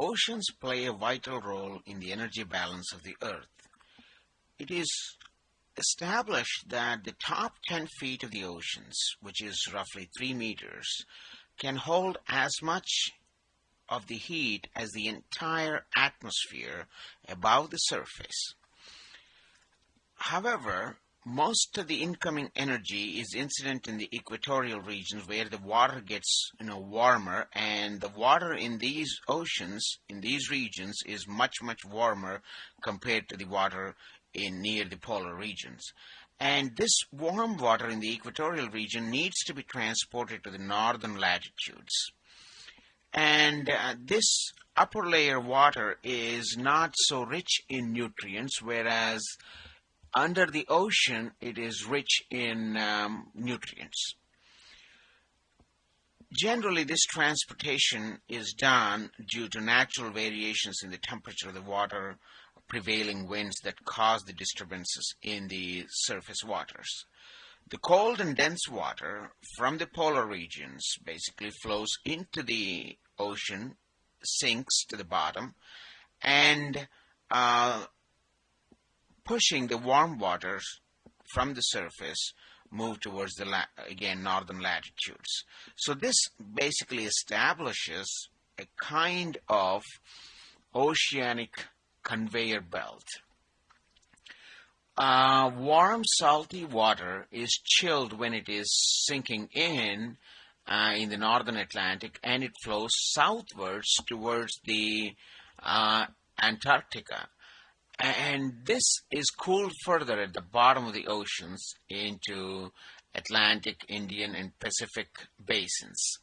Oceans play a vital role in the energy balance of the Earth. It is established that the top 10 feet of the oceans, which is roughly 3 meters, can hold as much of the heat as the entire atmosphere above the surface. However, most of the incoming energy is incident in the equatorial regions where the water gets you know warmer and the water in these oceans in these regions is much much warmer compared to the water in near the polar regions. And this warm water in the equatorial region needs to be transported to the northern latitudes. And uh, this upper layer water is not so rich in nutrients whereas under the ocean, it is rich in um, nutrients. Generally, this transportation is done due to natural variations in the temperature of the water, prevailing winds that cause the disturbances in the surface waters. The cold and dense water from the polar regions basically flows into the ocean, sinks to the bottom, and uh, pushing the warm waters from the surface move towards the again northern latitudes. So this basically establishes a kind of oceanic conveyor belt. Uh, warm salty water is chilled when it is sinking in uh, in the northern Atlantic and it flows southwards towards the uh, Antarctica and this is cooled further at the bottom of the oceans into Atlantic, Indian, and Pacific basins.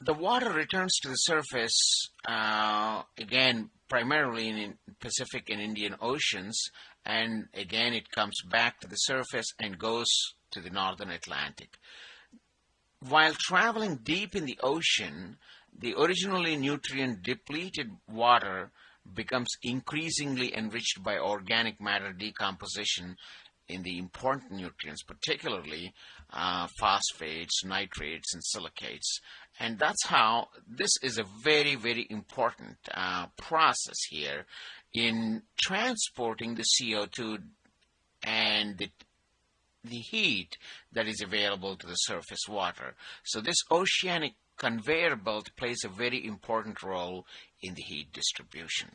The water returns to the surface uh, again primarily in Pacific and Indian Oceans and again it comes back to the surface and goes to the northern Atlantic. While traveling deep in the ocean, the originally nutrient depleted water becomes increasingly enriched by organic matter decomposition in the important nutrients, particularly uh, phosphates, nitrates, and silicates. And that's how this is a very, very important uh, process here in transporting the CO2 and the, the heat that is available to the surface water. So this oceanic conveyor belt plays a very important role in the heat distribution.